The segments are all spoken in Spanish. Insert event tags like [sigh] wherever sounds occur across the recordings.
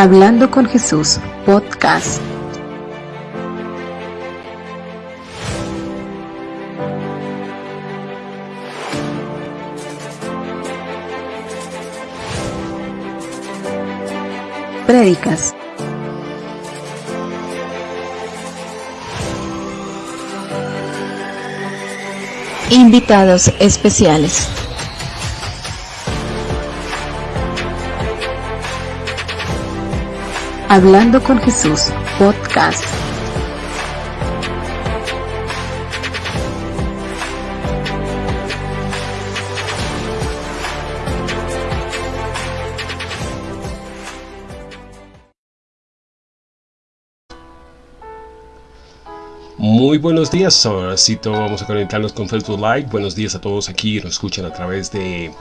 Hablando con Jesús, podcast. Prédicas. Invitados especiales. Hablando con Jesús, podcast. Muy buenos días, ahora sí vamos a conectarnos con Facebook Live. Buenos días a todos aquí, nos escuchan a través de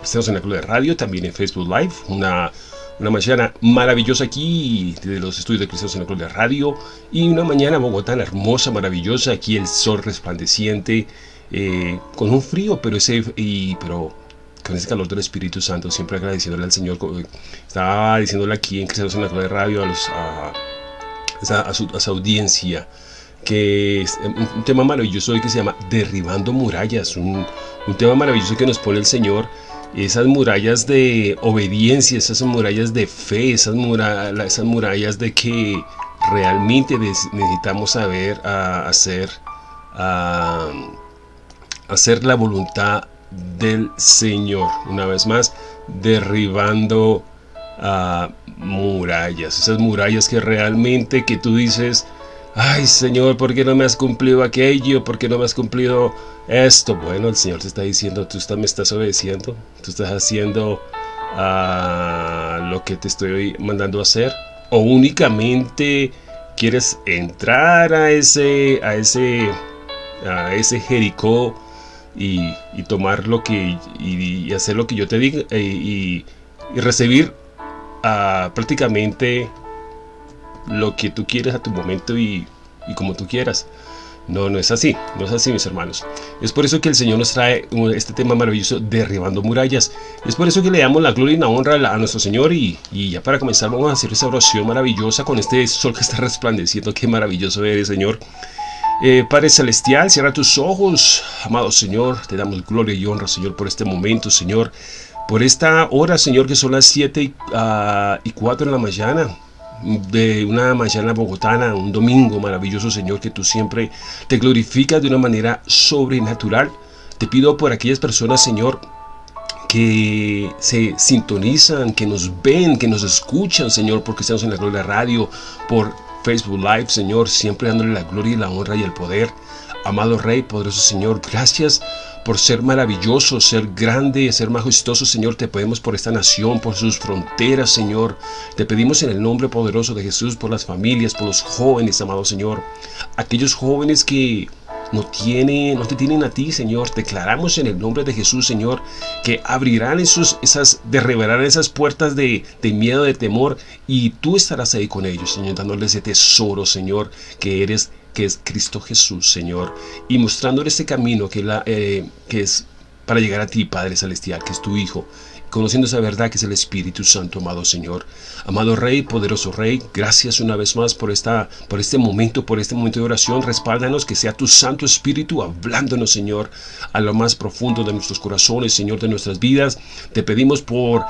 Estamos en la Club de Radio, también en Facebook Live. Una una mañana maravillosa aquí desde los estudios de Cristianos en la Gloria Radio y una mañana Bogotá hermosa, maravillosa, aquí el sol resplandeciente, eh, con un frío, pero ese, y, pero con ese calor del Espíritu Santo, siempre agradeciéndole al Señor. Estaba diciéndole aquí en Cristianos en la Gloria Radio a, los, a, su, audiencia que es un, tema maravilloso que se llama Derribando Murallas, un, un tema maravilloso que nos pone el Señor esas murallas de obediencia, esas murallas de fe, esas, esas murallas de que realmente necesitamos saber hacer, hacer la voluntad del Señor. Una vez más, derribando murallas, esas murallas que realmente que tú dices, ay Señor, ¿por qué no me has cumplido aquello? ¿Por qué no me has cumplido esto? Bueno, el Señor te está diciendo, tú me estás obedeciendo, tú estás haciendo ah, lo que te estoy mandando a hacer. O únicamente quieres entrar a ese, a ese, a ese Jericó y, tomar lo que, y, hacer lo que yo te diga y, recibir ah, prácticamente lo que tú quieres a tu momento y, como tú quieras. No, no es así, no es así mis hermanos. Es por eso que el Señor nos trae este tema maravilloso, derribando murallas. Es por eso que le damos la gloria y la honra a nuestro Señor y, ya para comenzar vamos a hacer esa oración maravillosa con este sol que está resplandeciendo. Qué maravilloso eres Señor. Eh, Padre Celestial, cierra tus ojos. Amado Señor, te damos gloria y honra Señor por este momento Señor. Por esta hora Señor que son las 7 y, uh, y 4 de la mañana de una mañana bogotana, un domingo maravilloso, Señor, que tú siempre te glorificas de una manera sobrenatural. Te pido por aquellas personas, Señor, que se sintonizan, que nos ven, que nos escuchan, Señor, porque estamos en la Gloria Radio, por Facebook Live, Señor, siempre dándole la gloria y la honra y el poder. Amado Rey, poderoso Señor, gracias por ser maravilloso, ser grande, ser majestuoso, Señor. Te pedimos por esta nación, por sus fronteras, Señor. Te pedimos en el nombre poderoso de Jesús por las familias, por los jóvenes, amado Señor. Aquellos jóvenes que no, tienen, no te tienen a ti, Señor. Declaramos en el nombre de Jesús, Señor, que abrirán esos, esas, derribarán esas puertas de, de, miedo, de temor, y tú estarás ahí con ellos, Señor, dándoles ese tesoro, Señor, que eres que es Cristo Jesús, Señor, y mostrándole ese camino que, eh, que es para llegar a ti, Padre Celestial, que es tu Hijo, conociendo esa verdad que es el Espíritu Santo, amado Señor. Amado Rey, poderoso Rey, gracias una vez más por, esta, por este momento, por este momento de oración. Respáldanos que sea tu Santo Espíritu hablándonos, Señor, a lo más profundo de nuestros corazones, Señor, de nuestras vidas. Te pedimos por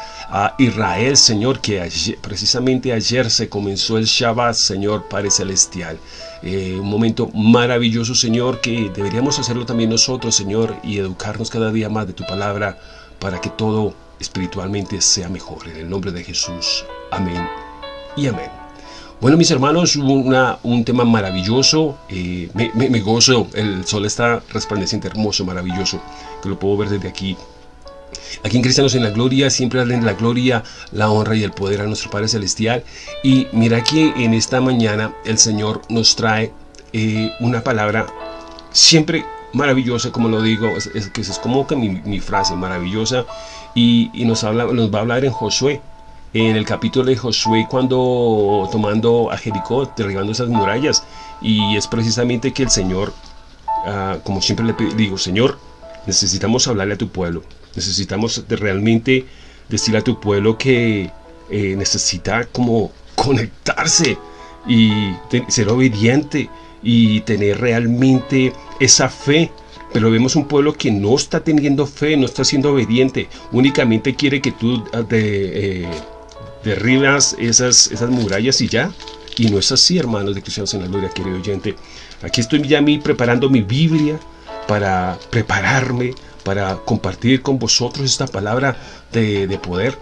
Israel, Señor, que precisamente ayer se comenzó el Shabbat, Señor, Padre Celestial. Eh, un momento maravilloso, Señor, que deberíamos hacerlo también nosotros, Señor, y educarnos cada día más de tu palabra para que todo espiritualmente sea mejor. En el nombre de Jesús. Amén y amén. Bueno, mis hermanos, una, un tema maravilloso. Eh, me, gozo. El sol está resplandeciente, hermoso, maravilloso. Que lo puedo ver desde aquí. Aquí en Cristianos en la Gloria siempre de la gloria, la honra y el poder a nuestro Padre Celestial. Y mira que en esta mañana el Señor nos trae eh, una palabra siempre maravillosa, como lo digo, es, que es como que mi, frase maravillosa y, nos, habla, nos va a hablar en Josué, en el capítulo de Josué cuando tomando a Jericó, derribando esas murallas y es precisamente que el Señor, ah, como siempre le digo, Señor, necesitamos hablarle a tu pueblo, necesitamos realmente decirle a tu pueblo que eh, necesita como conectarse y ser obediente y tener realmente esa fe. Pero vemos un pueblo que no está teniendo fe, no está siendo obediente, únicamente quiere que tú ah, eh, derribas esas, esas murallas y ya. Y no es así, hermanos de Cristianos en la Gloria, querido oyente. Aquí estoy ya mí preparando mi Biblia para prepararme, para compartir con vosotros esta palabra de, de poder.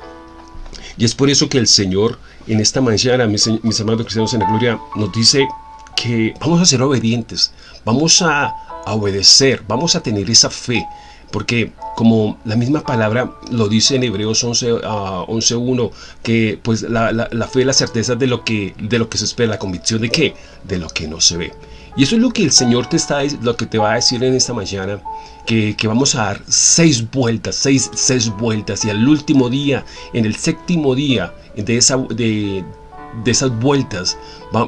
Y es por eso que el Señor en esta mañana, mis, mis hermanos cristianos en la gloria, nos dice que vamos a ser obedientes, vamos a, obedecer, vamos a tener esa fe, porque como la misma palabra lo dice en Hebreos 11.1, uh, 11, que pues la, la, fe es la certeza de lo, que, de lo que se espera, la convicción de qué, de lo que no se ve. Y eso es lo que el Señor te está, lo que te va a decir en esta mañana, que, vamos a dar seis vueltas, seis, seis vueltas, y al último día, en el séptimo día de, esa, de, de esas vueltas,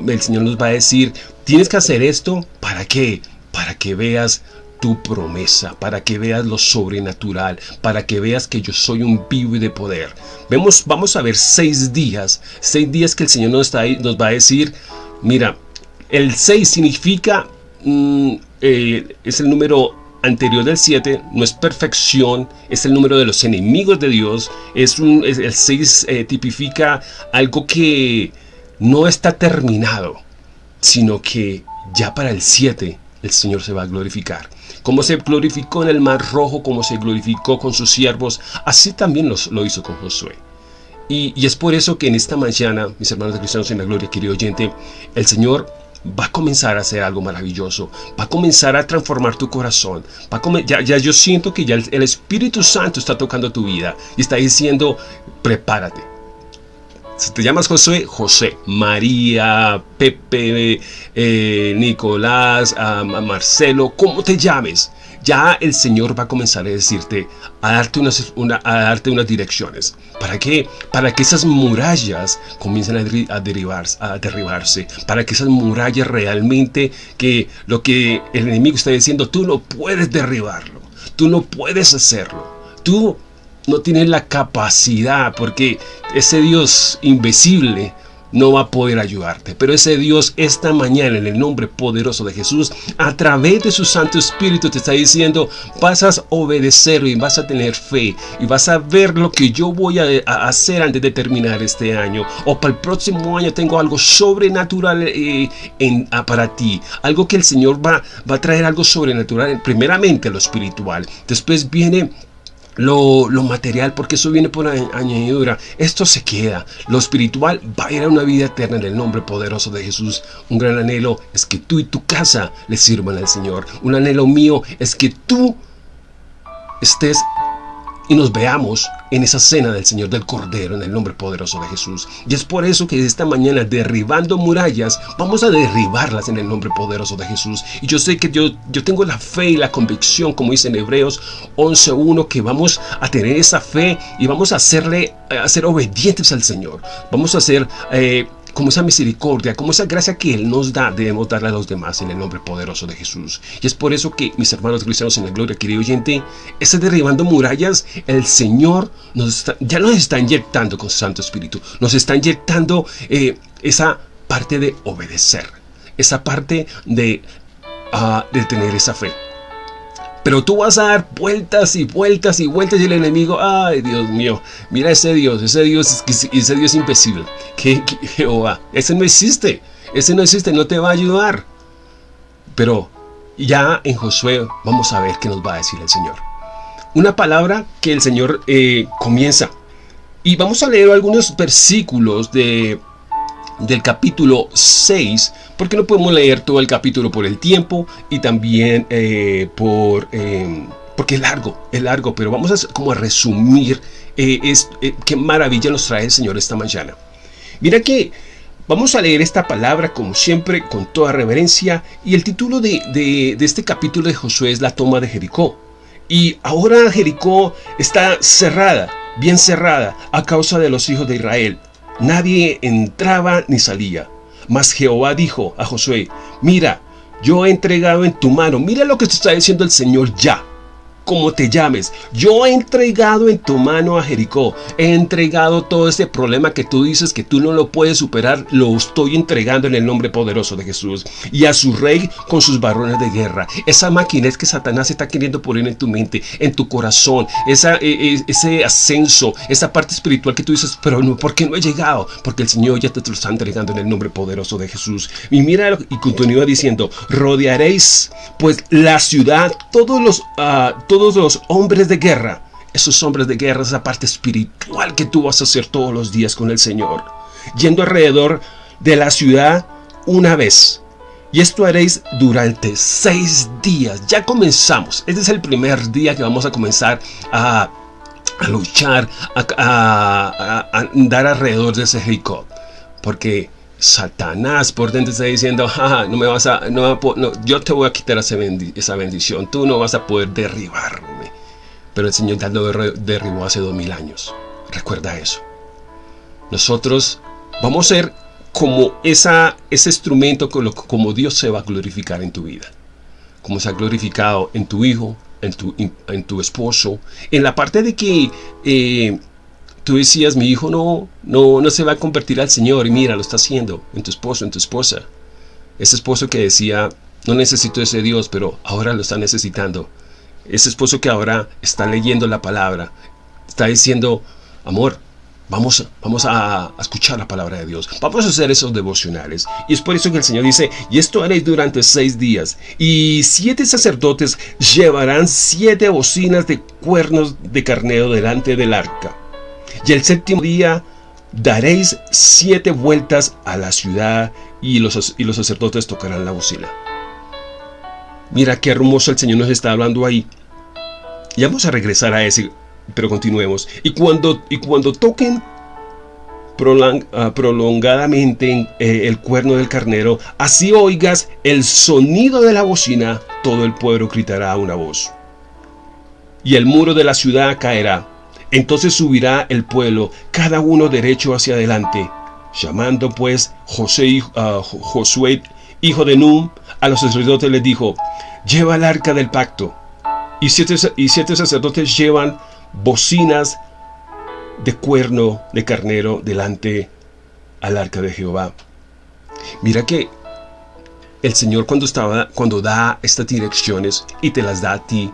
el Señor nos va a decir, tienes que hacer esto, ¿para qué? Para que veas tu promesa, para que veas lo sobrenatural, para que veas que yo soy un vivo y de poder. Vemos, vamos a ver seis días, seis días que el Señor nos, está, nos va a decir, mira, el 6 significa, mm, eh, es el número anterior del 7, no es perfección, es el número de los enemigos de Dios, es, el 6 eh, tipifica algo que no está terminado, sino que ya para el 7 el Señor se va a glorificar. Como se glorificó en el Mar Rojo, como se glorificó con sus siervos, así también lo hizo con Josué. Y, es por eso que en esta mañana, mis hermanos de cristianos en la gloria, querido oyente, el Señor va a comenzar a hacer algo maravilloso, va a comenzar a transformar tu corazón, ya, ya, yo siento que ya el, Espíritu Santo está tocando tu vida y está diciendo, prepárate. Si te llamas José, José, María, Pepe, eh, Nicolás, Marcelo, como te llames, ya el Señor va a comenzar a decirte, a darte unas, a darte unas direcciones. ¿Para qué? Para que esas murallas comiencen a, a, a derribarse. Para que esas murallas realmente, que lo que el enemigo está diciendo, tú no puedes derribarlo. Tú no puedes hacerlo. Tú no tienes la capacidad porque ese Dios invisible no va a poder ayudarte. Pero ese Dios esta mañana en el nombre poderoso de Jesús, a través de su Santo Espíritu te está diciendo, vas a obedecer y vas a tener fe y vas a ver lo que yo voy a, hacer antes de terminar este año. O para el próximo año tengo algo sobrenatural eh, ah, para ti. Algo que el Señor va, va a traer algo sobrenatural, primeramente lo espiritual. Después viene lo, material, porque eso viene por añadidura. Esto se queda. Lo espiritual va a ir a una vida eterna en el nombre poderoso de Jesús. Un gran anhelo es que tú y tu casa le sirvan al Señor. Un anhelo mío es que tú estés y nos veamos en esa cena del Señor del Cordero en el nombre poderoso de Jesús. Y es por eso que esta mañana derribando murallas, vamos a derribarlas en el nombre poderoso de Jesús. Y yo sé que yo, yo tengo la fe y la convicción, como dice en Hebreos 11.1, que vamos a tener esa fe y vamos a hacerle, a ser obedientes al Señor. Vamos a ser... Eh, como esa misericordia, como esa gracia que Él nos da, debemos darle a los demás en el nombre poderoso de Jesús. Y es por eso que, mis hermanos cristianos en la gloria, querido oyente, ese derribando murallas, el Señor ya nos está inyectando con su Santo Espíritu, nos está inyectando eh, esa parte de obedecer, esa parte de, de tener esa fe. Pero tú vas a dar vueltas y vueltas y vueltas y el enemigo, ay Dios mío, mira ese Dios, ese Dios, ese Dios invisible, que, Jehová, ese no existe, ese no existe, no te va a ayudar. Pero ya en Josué vamos a ver qué nos va a decir el Señor. Una palabra que el Señor eh, comienza. Y vamos a leer algunos versículos de del capítulo 6, porque no podemos leer todo el capítulo por el tiempo y también eh, por... Em, porque es largo, es largo, pero vamos a como a resumir eh, es, eh, qué maravilla nos trae el Señor esta mañana. Mira que vamos a leer esta palabra como siempre, con toda reverencia, y el título de, de este capítulo de Josué es la toma de Jericó. Y ahora Jericó está cerrada, bien cerrada, a causa de los hijos de Israel. Nadie entraba ni salía. Mas Jehová dijo a Josué, mira, yo he entregado en tu mano, mira lo que te está diciendo el Señor ya. Como te llames, yo he entregado en tu mano a Jericó, he entregado todo ese problema que tú dices que tú no lo puedes superar, lo estoy entregando en el nombre poderoso de Jesús. Y a su rey con sus varones de guerra. Esa máquina es que Satanás está queriendo poner en tu mente, en tu corazón, e, e, ese ascenso, esa parte espiritual que tú dices, pero no, ¿por qué no he llegado? Porque el Señor ya te lo está entregando en el nombre poderoso de Jesús. Y mira y continúa diciendo, rodearéis pues la ciudad, todos los... Todos los hombres de guerra, esos hombres de guerra, esa parte espiritual que tú vas a hacer todos los días con el Señor, yendo alrededor de la ciudad una vez. Y esto haréis durante seis días. Ya comenzamos. Este es el primer día que vamos a comenzar a, luchar, a, andar alrededor de ese Jericó. Porque Satanás por dentro está diciendo, no me vas a, no, yo te voy a quitar esa bendición, tú no vas a poder derribarme. Pero el Señor ya lo derribó hace dos mil años. Recuerda eso. Nosotros vamos a ser como esa, ese instrumento como Dios se va a glorificar en tu vida. Como se ha glorificado en tu hijo, en tu, en tu esposo. En la parte de que... Eh, tú decías, mi hijo no, no, no se va a convertir al Señor y mira, lo está haciendo en tu esposo, en tu esposa. Ese esposo que decía, no necesito ese Dios, pero ahora lo está necesitando. Ese esposo que ahora está leyendo la palabra, está diciendo, amor, vamos, vamos a, escuchar la palabra de Dios. Vamos a hacer esos devocionales. Y es por eso que el Señor dice, y esto haréis durante seis días. Y siete sacerdotes llevarán siete bocinas de cuernos de carnero delante del arca y el séptimo día daréis siete vueltas a la ciudad y los, y los sacerdotes tocarán la bocina. Mira qué hermoso el Señor nos está hablando ahí. Y vamos a regresar a ese, pero continuemos. Y cuando, y cuando toquen ah, prolongadamente eh, el cuerno del carnero, así oigas el sonido de la bocina, todo el pueblo gritará una voz. Y el muro de la ciudad caerá entonces subirá el pueblo, cada uno derecho hacia adelante. Llamando pues José, uh, Josué, hijo de Num, a los sacerdotes les dijo, lleva el arca del pacto. Y siete, y siete sacerdotes llevan bocinas de cuerno de carnero delante al arca de Jehová. Mira que el Señor cuando, estaba, cuando da estas direcciones y te las da a ti,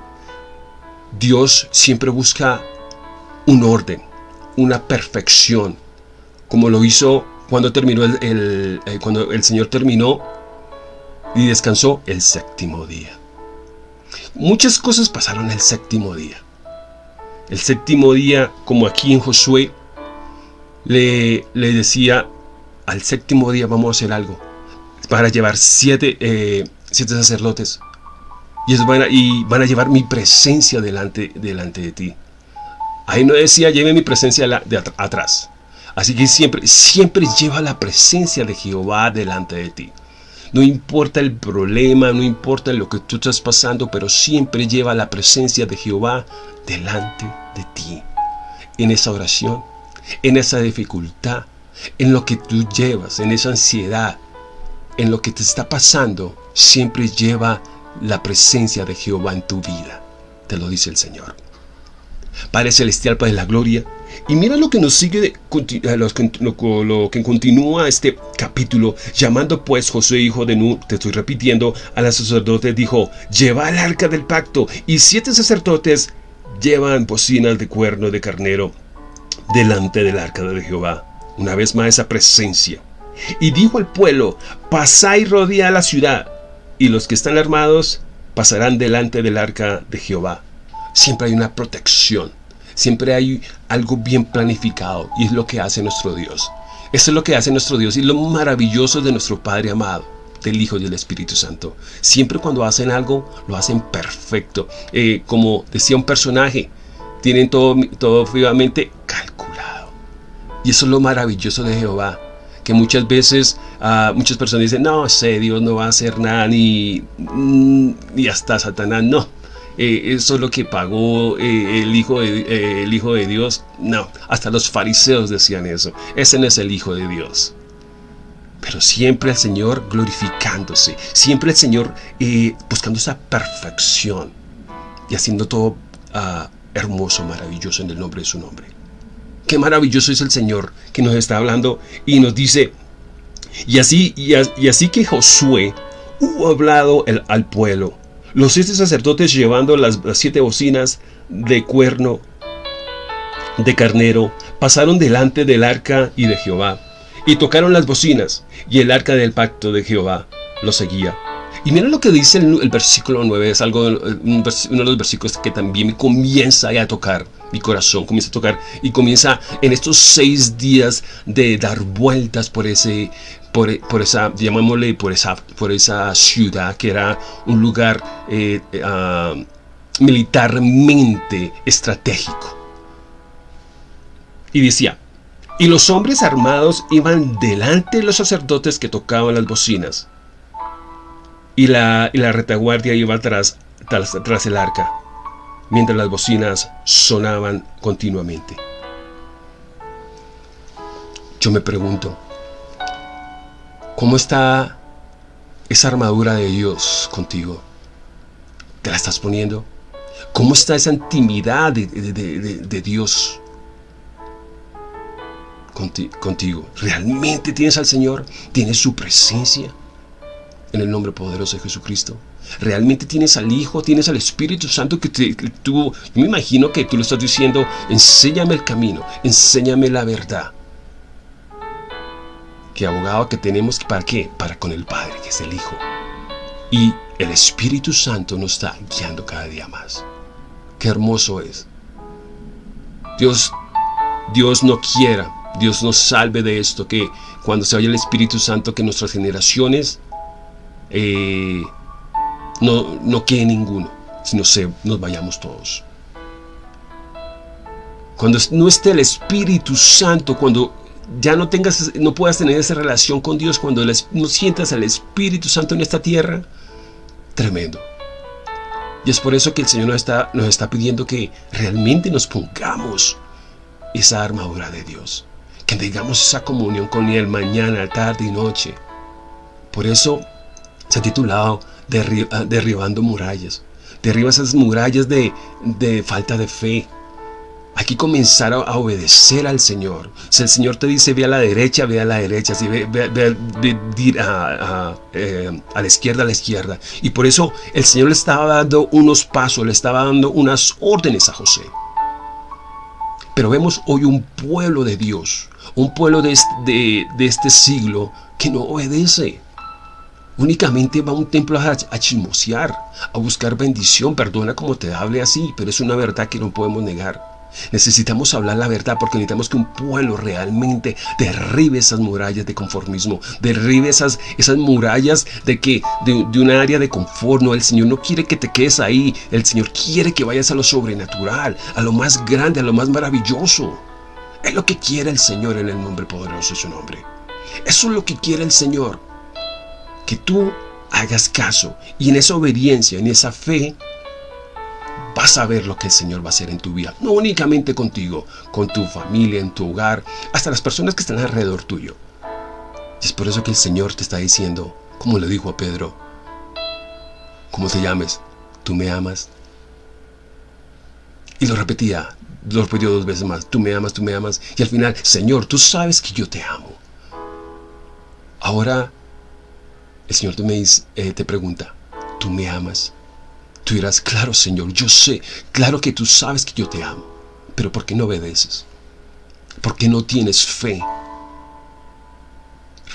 Dios siempre busca un orden, una perfección, como lo hizo cuando terminó el, eh, cuando el Señor terminó y descansó el séptimo día. Muchas cosas pasaron el séptimo día. El séptimo día, como aquí en Josué, le, le decía, al séptimo día vamos a hacer algo, para llevar siete, eh, siete sacerdotes, y, van a, y van a llevar mi presencia delante, delante de ti. Ahí no decía, lleve mi presencia de atrás. Así que siempre, siempre lleva la presencia de Jehová delante de ti. No importa el problema, no importa lo que tú estás pasando, pero siempre lleva la presencia de Jehová delante de ti. En esa oración, en esa dificultad, en lo que tú llevas, en esa ansiedad, en lo que te está pasando, siempre lleva la presencia de Jehová en tu vida. Te lo dice el Señor. Padre Celestial, Padre de la Gloria. Y mira lo que nos sigue, lo, que continúa este capítulo, llamando pues José, hijo de Nu, te estoy repitiendo, a los sacerdotes, dijo, lleva el arca del pacto, y siete sacerdotes llevan bocinas de cuerno de carnero delante del arca de Jehová. Una vez más esa presencia. Y dijo al pueblo, pasad y rodea la ciudad, y los que están armados pasarán delante del arca de Jehová siempre hay una protección, siempre hay algo bien planificado y es lo que hace nuestro Dios. Eso es lo que hace nuestro Dios y lo maravilloso de nuestro Padre amado, del Hijo y del Espíritu Santo. Siempre cuando hacen algo, lo hacen perfecto. Eh, como decía un personaje, tienen todo, todo calculado. Y eso es lo maravilloso de Jehová. Que muchas veces uh, muchas personas dicen, no sé, Dios no va a hacer nada, ni, mm, ni hasta Satanás, no eh, eso es lo que pagó eh, el, hijo de, eh, el Hijo de Dios. No, hasta los fariseos decían eso. Ese no es el Hijo de Dios. Pero siempre el Señor glorificándose, siempre el Señor buscando esa perfección. y haciendo todo uh, hermoso, maravilloso en el nombre de su nombre. Qué maravilloso es el Señor que nos está hablando y nos dice, y así, y, así que Josué hubo hablado el, al pueblo, los siete sacerdotes llevando las, siete bocinas de cuerno de carnero pasaron delante del arca y de Jehová y tocaron las bocinas y el arca del pacto de Jehová lo seguía. Y miren lo que dice el, versículo 9, es algo, uno de los versículos que también comienza a tocar mi corazón, comienza a tocar y comienza en estos seis días de dar vueltas por ese, por, esa, llamémosle, por esa, por esa ciudad que era un lugar eh, ah, militarmente estratégico. Y decía, y los hombres armados iban delante de los sacerdotes que tocaban las bocinas y la, la retaguardia iba tras, tras, el arca, mientras las bocinas sonaban continuamente. Yo me pregunto, ¿cómo está esa armadura de Dios contigo? ¿Te la estás poniendo? ¿Cómo está esa intimidad de, Dios contigo? ¿Realmente tienes al Señor? ¿Tienes su presencia? En el nombre poderoso de Jesucristo. Realmente tienes al Hijo, tienes al Espíritu Santo que, te, tú, me imagino que tú lo estás diciendo, enséñame el camino, enséñame la verdad. ¿Qué abogado que tenemos, ¿para qué? Para con el Padre, que es el Hijo. Y el Espíritu Santo nos está guiando cada día más. Qué hermoso es. Dios, Dios no quiera, Dios nos salve de esto, que cuando se vaya el Espíritu Santo, que nuestras generaciones eh, no, no quede ninguno, sino se, nos vayamos todos. Cuando no esté el Espíritu Santo, cuando ya no tengas, no puedas tener esa relación con Dios, cuando no sientas al Espíritu Santo en esta tierra, tremendo. Y es por eso que el Señor nos está, nos está pidiendo que realmente nos pongamos esa armadura de Dios. Que tengamos esa comunión con Él mañana, tarde y noche. Por eso se ha titulado ah, Derribando murallas. Derriba esas murallas de, falta de fe. Hay que comenzar a, obedecer al Señor. Si el Señor te dice ve a la derecha, ve a la derecha. Si ve, a, eh, a, la izquierda, a la izquierda. Y por eso el Señor le estaba dando unos pasos, le estaba dando unas órdenes a José. Pero vemos hoy un pueblo de Dios, un pueblo de de este siglo que no obedece. Únicamente va a un templo a, chismosear, a buscar bendición. Perdona como te hable así, pero es una verdad que no podemos negar. Necesitamos hablar la verdad porque necesitamos que un pueblo realmente derribe esas murallas de conformismo, derribe esas, esas murallas de que de, un área de confort. El Señor no quiere que te quedes ahí. El Señor quiere que vayas a lo sobrenatural, a lo más grande, a lo más maravilloso. Es lo que quiere el Señor en el nombre poderoso de su nombre. Eso es lo que quiere el Señor que tú hagas caso y en esa obediencia, en esa fe, vas a ver lo que el Señor va a hacer en tu vida. No únicamente contigo, con tu familia, en tu hogar, hasta las personas que están alrededor tuyo. Y es por eso que el Señor te está diciendo, como le dijo a Pedro, como te llames, tú me amas. Y lo repetía, lo repitió dos veces más, tú me amas, tú me amas. Y al final, Señor, tú sabes que yo te amo. Ahora el Señor te, me dice, eh, te pregunta, ¿tú me amas? Tú dirás, claro Señor, yo sé, claro que tú sabes que yo te amo, pero ¿por qué no obedeces? ¿Por qué no tienes fe?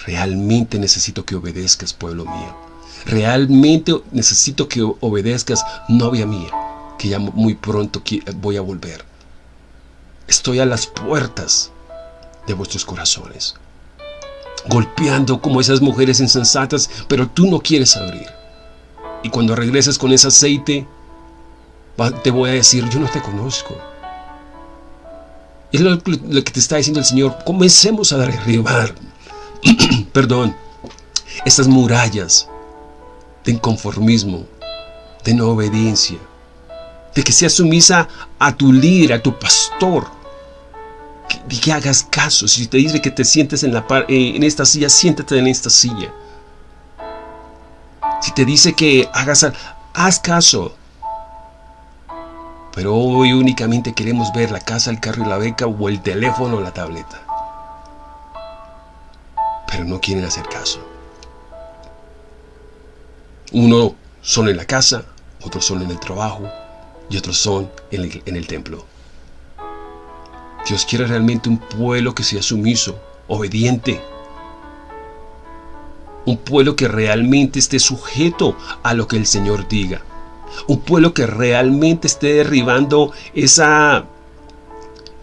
Realmente necesito que obedezcas, pueblo mío. Realmente necesito que obedezcas, novia mía, que ya muy pronto voy a volver. Estoy a las puertas de vuestros corazones golpeando como esas mujeres insensatas, pero tú no quieres abrir. Y cuando regreses con ese aceite, te voy a decir, yo no te conozco. Es lo, que te está diciendo el Señor. Comencemos a derribar, [clears throat] perdón, estas murallas de inconformismo, de no obediencia, de que seas sumisa a tu líder, a tu pastor, que, hagas caso. Si te dice que te sientes en, la eh, en esta silla, siéntate en esta silla. Si te dice que hagas, haz caso. Pero hoy únicamente queremos ver la casa, el carro y la beca o el teléfono o la tableta. Pero no quieren hacer caso. Uno son en la casa, otros son en el trabajo y otros son en el, en el templo. Dios quiere realmente un pueblo que sea sumiso, obediente. Un pueblo que realmente esté sujeto a lo que el Señor diga. Un pueblo que realmente esté derribando esa,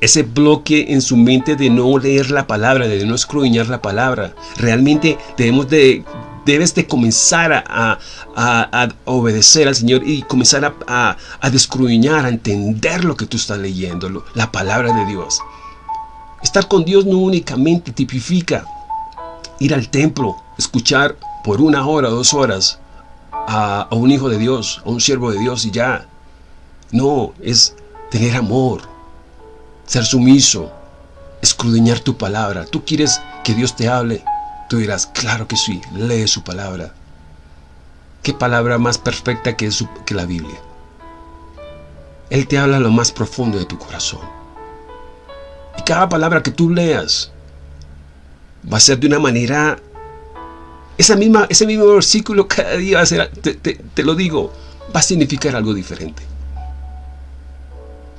ese bloque en su mente de no leer la palabra, de no escruñar la palabra. Realmente debemos de, debes de comenzar a, obedecer al Señor y comenzar a, a, a a entender lo que tú estás leyendo, la palabra de Dios. Estar con Dios no únicamente tipifica ir al templo, escuchar por una hora, dos horas a, un hijo de Dios, a un siervo de Dios y ya. No, es tener amor, ser sumiso, escudriñar tu palabra. Tú quieres que Dios te hable, Tú dirás, claro que sí, lee su palabra. ¿Qué palabra más perfecta que, que la Biblia? Él te habla lo más profundo de tu corazón. Y cada palabra que tú leas va a ser de una manera... Esa misma, ese mismo versículo cada día va a ser, te, te lo digo, va a significar algo diferente.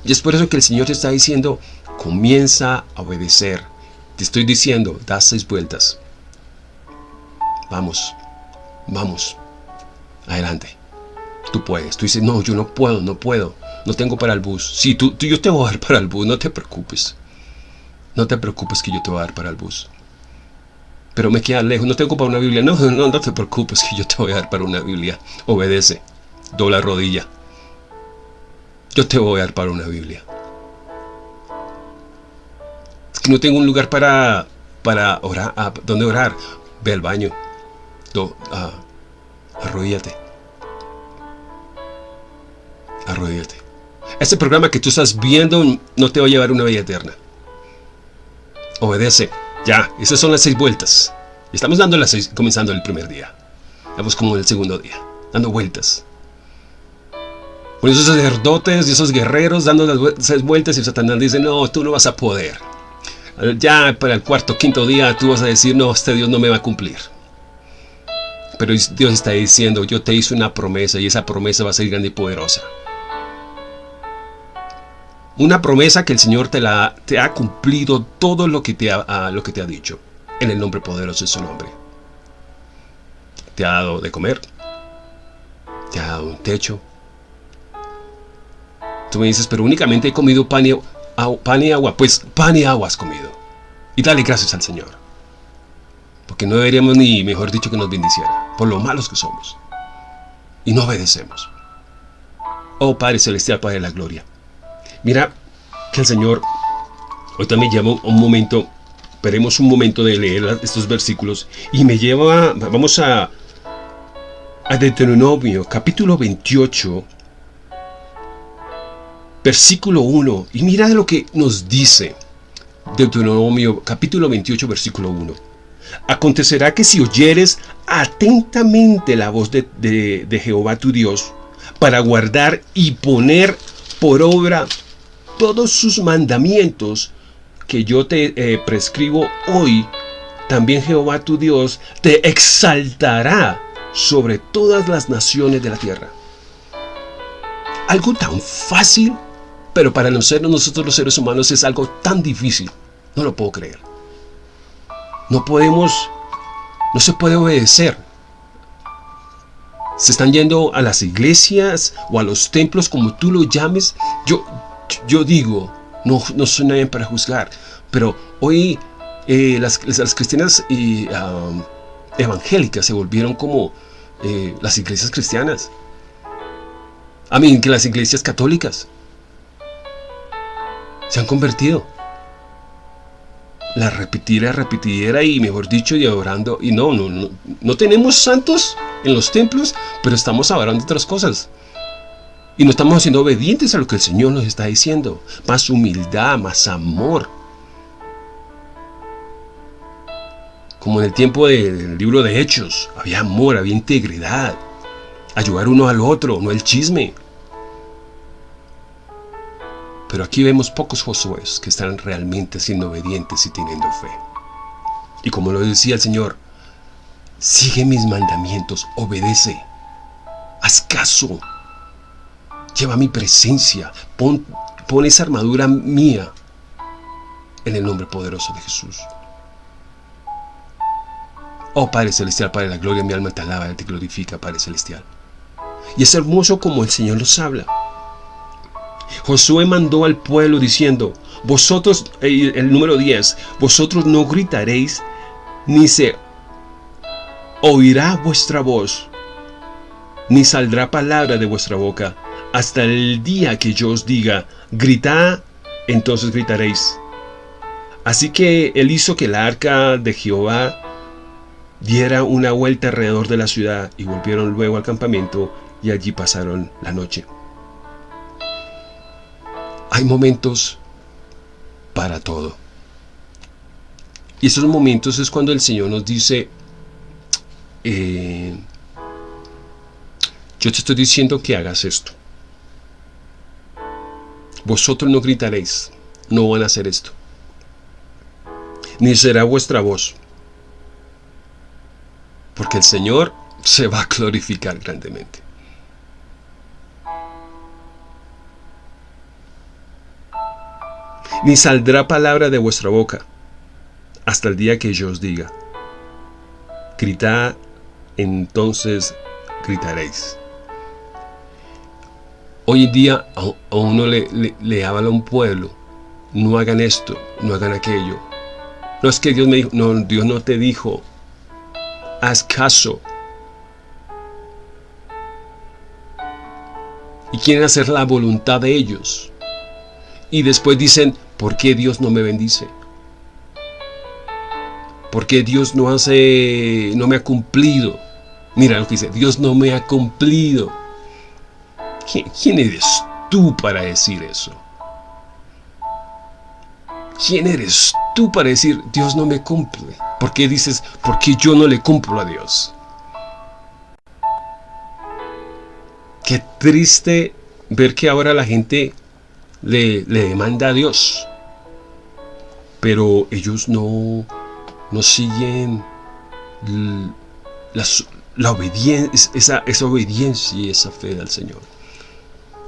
Y es por eso que el Señor te está diciendo, comienza a obedecer. Te estoy diciendo, da seis vueltas. Vamos, vamos, adelante. Tú puedes. Tú dices, no, yo no puedo, no puedo. No tengo para el bus. Sí, tú, yo te voy a dar para el bus, no te preocupes. No te preocupes que yo te voy a dar para el bus. Pero me queda lejos, no tengo para una Biblia. No, no, no te preocupes que yo te voy a dar para una Biblia. Obedece, dobla rodilla. Yo te voy a dar para una Biblia. Es que no tengo un lugar para, para orar, a, donde orar. Ve al baño uh, arrodíllate. Arrodíllate. Este programa que tú estás viendo no te va a llevar una vida eterna. Obedece. Ya, esas son las seis vueltas. Estamos dando las seis, comenzando el primer día. Vamos como en el segundo día, dando vueltas. Con esos sacerdotes y esos guerreros dando las seis vueltas y Satanás dice, no, tú no vas a poder. Ya para el cuarto, quinto día tú vas a decir, no, este Dios no me va a cumplir. Pero Dios está diciendo, yo te hice una promesa y esa promesa va a ser grande y poderosa. Una promesa que el Señor te, la, te ha cumplido todo lo que, te ha, lo que te ha dicho. En el nombre poderoso de su nombre. Te ha dado de comer. Te ha dado un techo. Tú me dices, pero únicamente he comido pan y, pan y agua. Pues pan y agua has comido. Y dale gracias al Señor. Porque no deberíamos ni, mejor dicho, que nos bendiciera, por lo malos que somos. Y no obedecemos. Oh Padre Celestial, Padre de la Gloria. Mira que el Señor hoy también lleva un momento, esperemos un momento de leer estos versículos y me lleva, vamos a, a Deuteronomio capítulo 28, versículo 1. Y mira lo que nos dice Deuteronomio capítulo 28, versículo 1. Acontecerá que si oyeres atentamente la voz de, Jehová tu Dios, para guardar y poner por obra todos sus mandamientos que yo te eh, prescribo hoy, también Jehová tu Dios te exaltará sobre todas las naciones de la tierra. Algo tan fácil, pero para nosotros los seres humanos es algo tan difícil. No lo puedo creer. No podemos, no se puede obedecer. Se están yendo a las iglesias o a los templos, como tú lo llames. Yo, yo digo, no, no soy nadie para juzgar, pero hoy eh, las, cristianas y, evangélicas se volvieron como eh, las iglesias cristianas. A mí, que las iglesias católicas se han convertido la repitiera, repitiera y mejor dicho, y adorando. Y no, no, no, no tenemos santos en los templos, pero estamos adorando otras cosas. Y no estamos siendo obedientes a lo que el Señor nos está diciendo. Más humildad, más amor. Como en el tiempo del libro de Hechos, había amor, había integridad. Ayudar uno al otro, no el chisme. Pero aquí vemos pocos Josué que están realmente siendo obedientes y teniendo fe. Y como lo decía el Señor, sigue mis mandamientos, obedece, haz caso, lleva mi presencia, pon, esa armadura mía en el nombre poderoso de Jesús. Oh Padre Celestial, Padre de la gloria, mi alma te alaba te glorifica, Padre Celestial. Y es hermoso como el Señor nos habla. Josué mandó al pueblo diciendo, vosotros, eh, el número 10, vosotros no gritaréis, ni se oirá vuestra voz, ni saldrá palabra de vuestra boca, hasta el día que yo os diga, gritad, entonces gritaréis. Así que él hizo que la arca de Jehová diera una vuelta alrededor de la ciudad y volvieron luego al campamento y allí pasaron la noche. Hay momentos para todo. Y esos momentos es cuando el Señor nos dice, eh, yo te estoy diciendo que hagas esto. Vosotros no gritaréis, no van a hacer esto. Ni será vuestra voz. Porque el Señor se va a glorificar grandemente. Ni saldrá palabra de vuestra boca hasta el día que yo os diga. Gritad, entonces gritaréis. Hoy en día a uno le, le, habla a un pueblo, no hagan esto, no hagan aquello. No es que Dios me dijo, no, Dios no te dijo, haz caso. Y quieren hacer la voluntad de ellos. Y después dicen, ¿por qué Dios no me bendice? ¿Por qué Dios no hace, no me ha cumplido? Mira lo que dice, Dios no me ha cumplido. ¿Quién, eres tú para decir eso? ¿Quién eres tú para decir, Dios no me cumple? ¿Por qué dices, porque yo no le cumplo a Dios? Qué triste ver que ahora la gente le, demanda a Dios. Pero ellos no, no siguen la, obediencia, esa, esa obediencia y esa fe al Señor.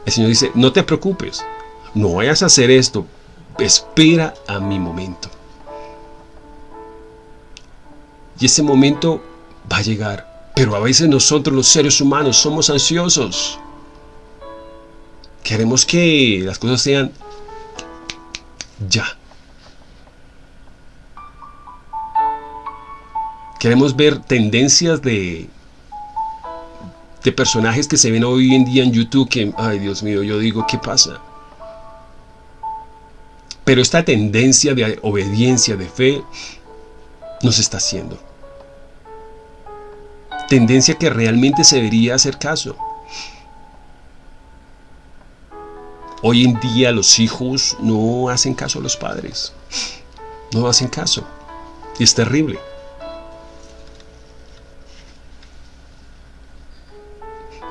El Señor dice, no te preocupes, no vayas a hacer esto, espera a mi momento. Y ese momento va a llegar. Pero a veces nosotros los seres humanos somos ansiosos. Queremos que las cosas sean ya. Queremos ver tendencias de, de personajes que se ven hoy en día en YouTube que, ay Dios mío, yo digo, ¿qué pasa? Pero esta tendencia de obediencia, de fe, nos está haciendo. Tendencia que realmente se debería hacer caso. Hoy en día los hijos no hacen caso a los padres. No hacen caso. Y es terrible.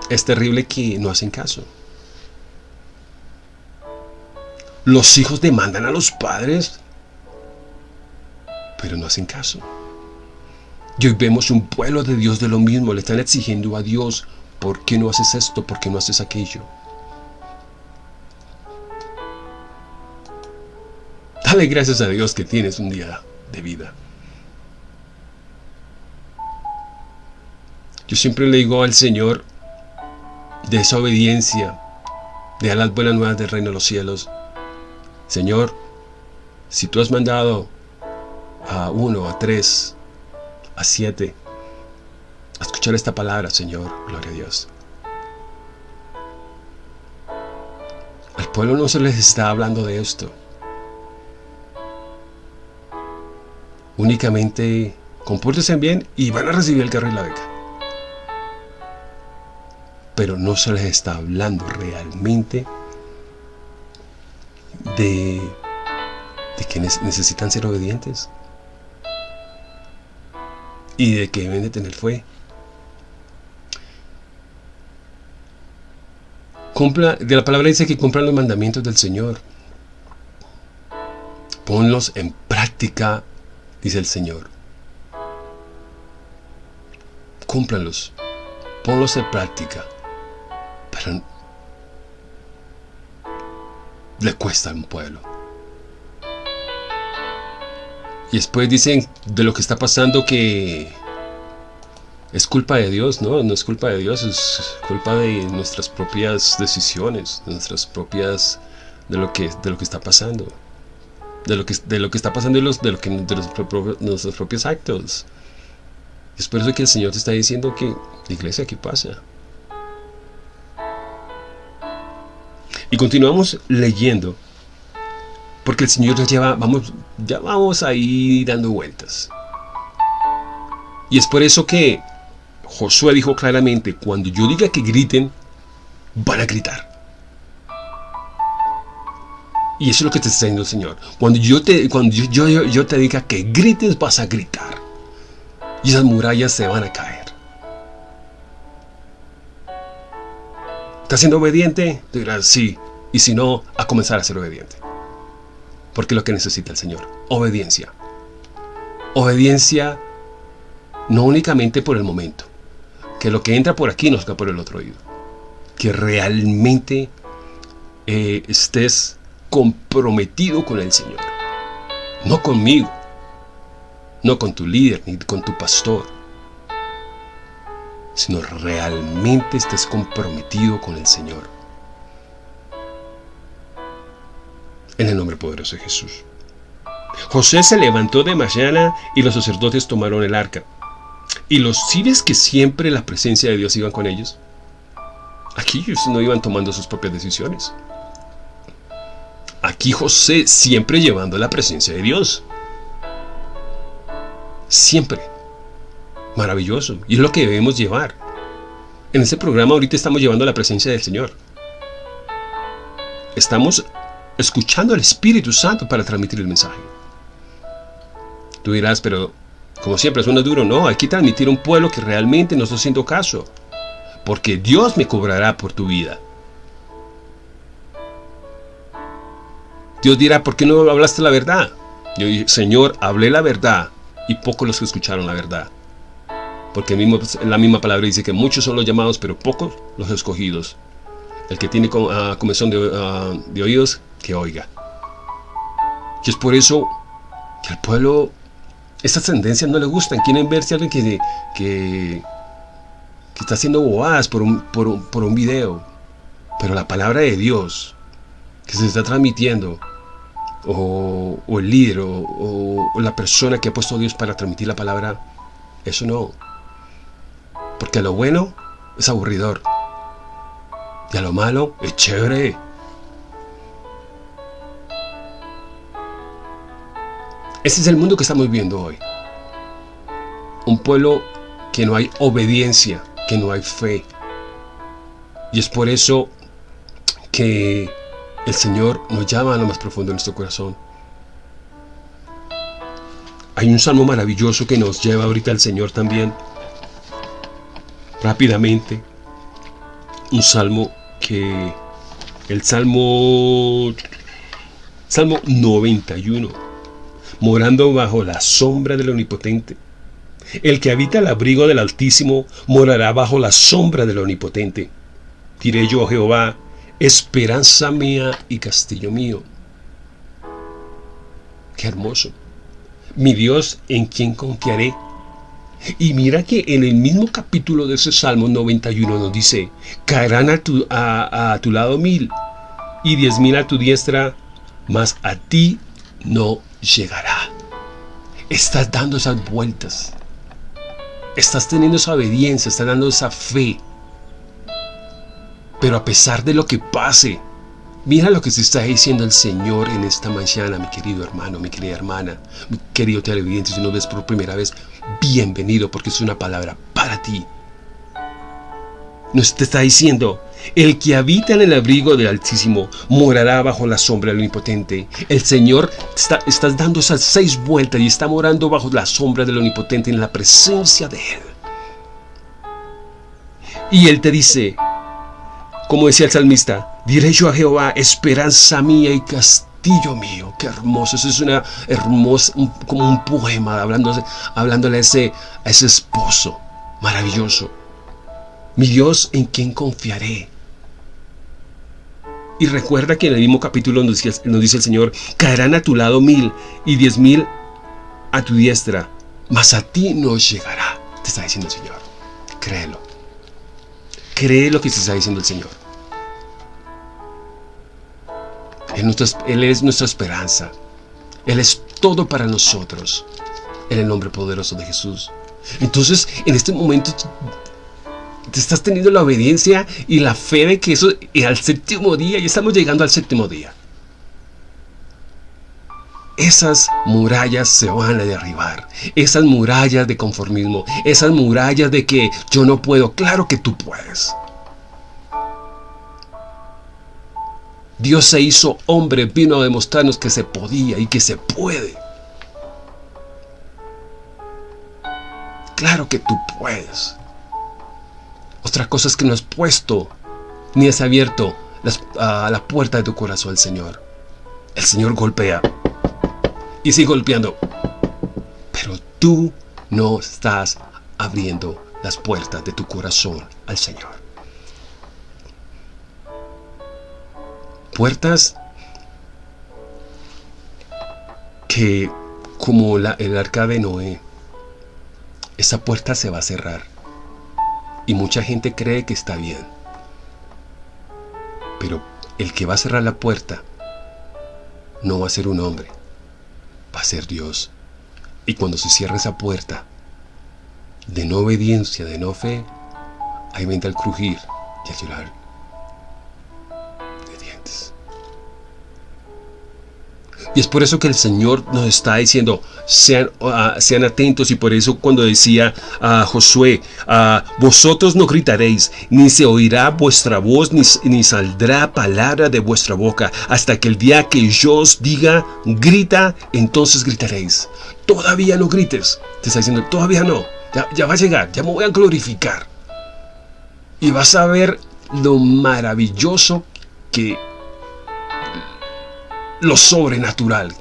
Es terrible que no hacen caso. Los hijos demandan a los padres, pero no hacen caso. Y hoy vemos un pueblo de Dios de lo mismo. Le están exigiendo a Dios, ¿por qué no haces esto? ¿Por qué no haces aquello? Gracias a Dios que tienes un día de vida. Yo siempre le digo al Señor, de esa obediencia, de las buenas nuevas del reino de los cielos. Señor, si tú has mandado a uno, a tres, a siete, a escuchar esta palabra, Señor, gloria a Dios. Al pueblo no se les está hablando de esto. Únicamente compórtense bien y van a recibir el carro y la beca pero no se les está hablando realmente de, que necesitan ser obedientes y de que deben de tener fe. Cumpla, de la palabra dice que cumplan los mandamientos del Señor. Ponlos en práctica, dice el Señor. Cúmplanlos. Ponlos en práctica. Pero le cuesta a un pueblo. Y después dicen de lo que está pasando que es culpa de Dios, ¿no? No es culpa de Dios, es culpa de nuestras propias decisiones, de nuestras propias, de lo que, de lo que está pasando. De lo que, de lo que está pasando y los, de, lo que, de, los, nuestros propios actos. Es por eso que el Señor te está diciendo que, iglesia, ¿qué pasa? Y continuamos leyendo porque el Señor ya lleva, vamos, ya vamos ahí dando vueltas. Y es por eso que Josué dijo claramente, cuando yo diga que griten, van a gritar. Y eso es lo que te está diciendo el Señor. Cuando yo te, cuando yo, yo, te diga que grites, vas a gritar. Y esas murallas se van a caer. ¿Estás siendo obediente? Te dirás sí. Y si no, a comenzar a ser obediente. Porque es lo que necesita el Señor. Obediencia. Obediencia no únicamente por el momento. Que lo que entra por aquí no salga por el otro oído. Que realmente eh, estés comprometido con el Señor. No conmigo. No con tu líder ni con tu pastor. Sino realmente estés comprometido con el Señor. en el nombre poderoso de Jesús. José se levantó de mañana y los sacerdotes tomaron el arca. ¿Y los civiles que siempre la presencia de Dios iban con ellos? Aquí ellos no iban tomando sus propias decisiones. Aquí José siempre llevando la presencia de Dios. Siempre. Maravilloso. Y es lo que debemos llevar. En este programa ahorita estamos llevando la presencia del Señor. Estamos escuchando al Espíritu Santo para transmitir el mensaje. Tú dirás, pero como siempre suena duro, no, hay que transmitir un pueblo que realmente no está haciendo caso, porque Dios me cobrará por tu vida. Dios dirá, ¿por qué no hablaste la verdad? Yo dije, Señor, hablé la verdad y pocos los que escucharon la verdad. Porque mismo, la misma palabra dice que muchos son los llamados, pero pocos los escogidos. El que tiene uh, de, oídos, que oiga. Y es por eso que al pueblo estas tendencias no le gustan. Quieren verse alguien que, que, está haciendo bobadas por un video. Pero la palabra de Dios que se está transmitiendo, o, el líder, o, la persona que ha puesto Dios para transmitir la palabra, eso no. Porque a lo bueno es aburridor. Y a lo malo es chévere. Ese es el mundo que estamos viendo hoy. Un pueblo que no hay obediencia, que no hay fe. Y es por eso que el Señor nos llama a lo más profundo de nuestro corazón. Hay un salmo maravilloso que nos lleva ahorita al Señor también. Rápidamente. Un salmo que... El salmo... Salmo 91 morando bajo la sombra del Omnipotente. El que habita el abrigo del Altísimo morará bajo la sombra del Omnipotente. Diré yo, Jehová, esperanza mía y castillo mío. Qué hermoso. Mi Dios en quien confiaré. Y mira que en el mismo capítulo de ese Salmo 91 nos dice, caerán a tu, a tu lado mil y diez mil a tu diestra, mas a ti no llegará. Estás dando esas vueltas. Estás teniendo esa obediencia, estás dando esa fe. Pero a pesar de lo que pase, mira lo que se está diciendo el Señor en esta mañana, mi querido hermano, mi querida hermana, mi querido televidente, si no ves por primera vez, bienvenido porque es una palabra para ti. Nos te está diciendo, el que habita en el abrigo del Altísimo morará bajo la sombra del Omnipotente. El Señor está, dando esas seis vueltas y está morando bajo la sombra del Omnipotente en la presencia de Él. Y Él te dice, como decía el salmista, diré yo a Jehová, esperanza mía y castillo mío. Qué hermoso. Eso es una hermosa, como un poema hablándole, hablándole a, ese, a ese esposo. Maravilloso. Mi Dios, ¿en quién confiaré? Y recuerda que en el mismo capítulo nos dice, nos dice el Señor, caerán a tu lado mil y diez mil a tu diestra, mas a ti no llegará. Te está diciendo el Señor. Créelo. Cree lo que te está diciendo el Señor. Él, es nuestra esperanza. Él es todo para nosotros. En el nombre poderoso de Jesús. Entonces, en este momento, te estás teniendo la obediencia y la fe de que eso, y al séptimo día, y estamos llegando al séptimo día. Esas murallas se van a derribar. Esas murallas de conformismo. Esas murallas de que yo no puedo. Claro que tú puedes. Dios se hizo hombre, vino a demostrarnos que se podía y que se puede. Claro que tú puedes. Otra cosa es que no has puesto ni has abierto a la puerta de tu corazón al Señor. El Señor golpea y sigue golpeando. Pero tú no estás abriendo las puertas de tu corazón al Señor. Puertas que, como el arca de Noé, esa puerta se va a cerrar. Y mucha gente cree que está bien. Pero el que va a cerrar la puerta no va a ser un hombre, va a ser Dios. Y cuando se cierra esa puerta de no obediencia, de no fe, ahí vendrá el crujir y el llorar Y es por eso que el Señor nos está diciendo, sean, ah, sean atentos. Y por eso cuando decía a Josué, uh, vosotros no gritaréis, ni se oirá vuestra voz, ni, ni saldrá palabra de vuestra boca, hasta que el día que yo os diga, grita, entonces gritaréis. Todavía no grites. Te está diciendo, todavía no. Ya, ya va a llegar, ya me voy a glorificar. Y vas a ver lo maravilloso que lo sobrenatural.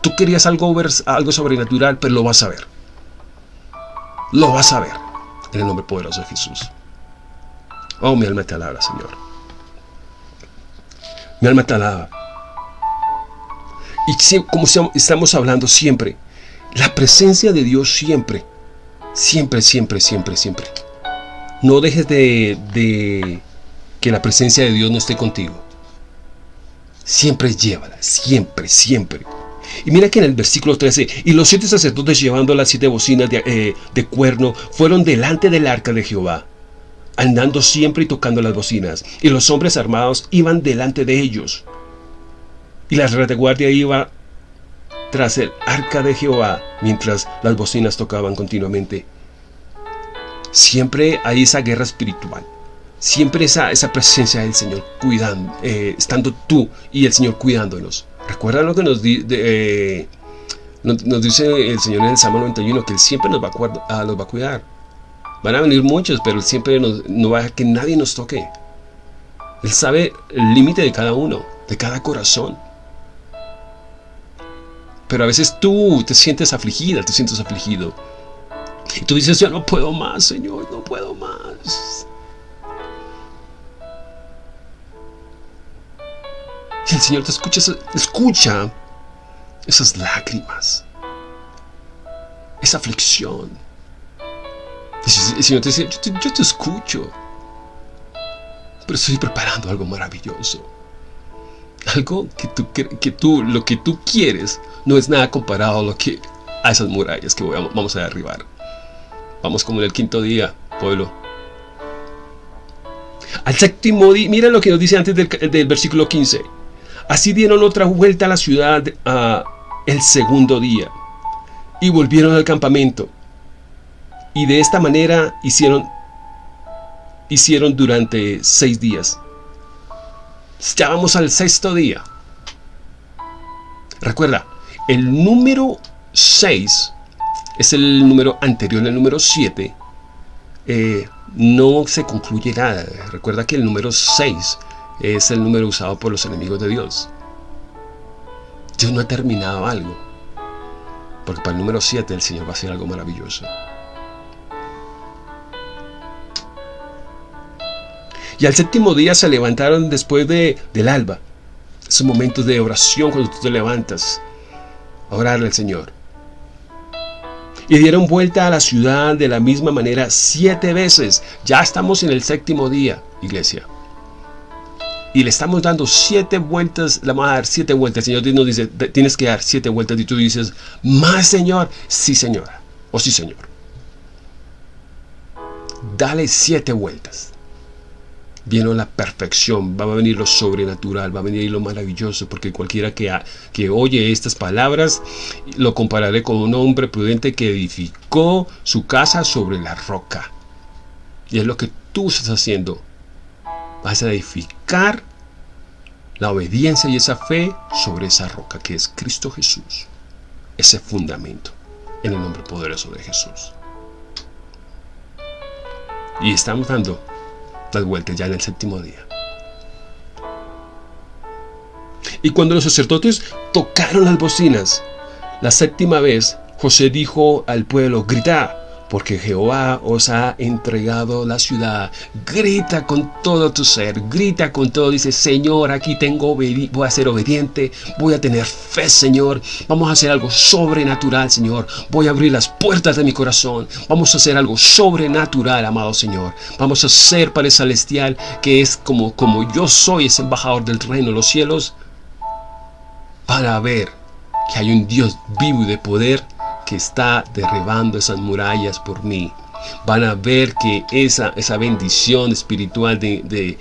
Tú querías algo, algo sobrenatural, pero lo vas a ver. Lo vas a ver. En el nombre poderoso de Jesús. Oh, mi alma te alaba, Señor. Mi alma te alaba. Y como estamos hablando siempre, la presencia de Dios siempre, siempre, siempre, siempre, siempre. No dejes de, de que la presencia de Dios no esté contigo. Siempre llévala, siempre, siempre. Y mira que en el versículo 13, y los siete sacerdotes llevando las siete bocinas de, eh, de, cuerno fueron delante del arca de Jehová, andando siempre y tocando las bocinas, y los hombres armados iban delante de ellos. Y la retaguardia iba tras el arca de Jehová, mientras las bocinas tocaban continuamente. Siempre hay esa guerra espiritual siempre esa, esa presencia del Señor cuidando, eh, estando tú y el Señor cuidándonos. Recuerda lo que nos, eh, nos, dice el Señor en el Salmo 91, que Él siempre nos va a, va a cuidar. Van a venir muchos, pero Él siempre no va a que nadie nos toque. Él sabe el límite de cada uno, de cada corazón. Pero a veces tú te sientes afligida, te sientes afligido. Y tú dices, ya no puedo más, Señor, no puedo más. Y el Señor te escucha, escucha esas lágrimas, esa aflicción. El Señor te dice, yo te, escucho, pero estoy preparando algo maravilloso. Algo que tú, que tú, lo que tú quieres no es nada comparado a, lo que, a esas murallas que vamos a derribar. Vamos como en el quinto día, pueblo. Al séptimo día, mira lo que nos dice antes del, del versículo 15. Así dieron otra vuelta a la ciudad el segundo día y volvieron al campamento. Y de esta manera hicieron, hicieron durante seis días. Ya vamos al sexto día. Recuerda, el número 6 es el número anterior al número 7. Eh, no se concluye nada. Recuerda que el número 6 es el número usado por los enemigos de Dios. Dios no ha terminado algo. Porque para el número 7 el Señor va a hacer algo maravilloso. Y al séptimo día se levantaron después de, del alba. Esos momentos de oración cuando tú te levantas a orarle al Señor. Y dieron vuelta a la ciudad de la misma manera siete veces. Ya estamos en el séptimo día, iglesia. Y le estamos dando siete vueltas, le vamos a dar siete vueltas. El Señor nos dice, tienes que dar siete vueltas. Y tú dices, más Señor, sí Señora, o sí Señor. Dale siete vueltas viene la perfección, va a venir lo sobrenatural, va a venir lo maravilloso, porque cualquiera que, que oye estas palabras lo compararé con un hombre prudente que edificó su casa sobre la roca. Y es lo que tú estás haciendo. Vas a edificar la obediencia y esa fe sobre esa roca que es Cristo Jesús. Ese fundamento en el nombre poderoso de Jesús. Y estamos dando las vueltas ya en el séptimo día. Y cuando los sacerdotes tocaron las bocinas, la séptima vez, José dijo al pueblo, grita, porque Jehová os ha entregado la ciudad. Grita con todo tu ser, grita con todo. Dice, Señor, aquí tengo, voy a ser obediente, voy a tener fe, Señor. Vamos a hacer algo sobrenatural, Señor. Voy a abrir las puertas de mi corazón. Vamos a hacer algo sobrenatural, amado Señor. Vamos a ser Padre Celestial, que es como, como yo soy, ese embajador del reino de los cielos, para ver que hay un Dios vivo y de poder que está derribando esas murallas por mí van a ver que esa, esa bendición espiritual de,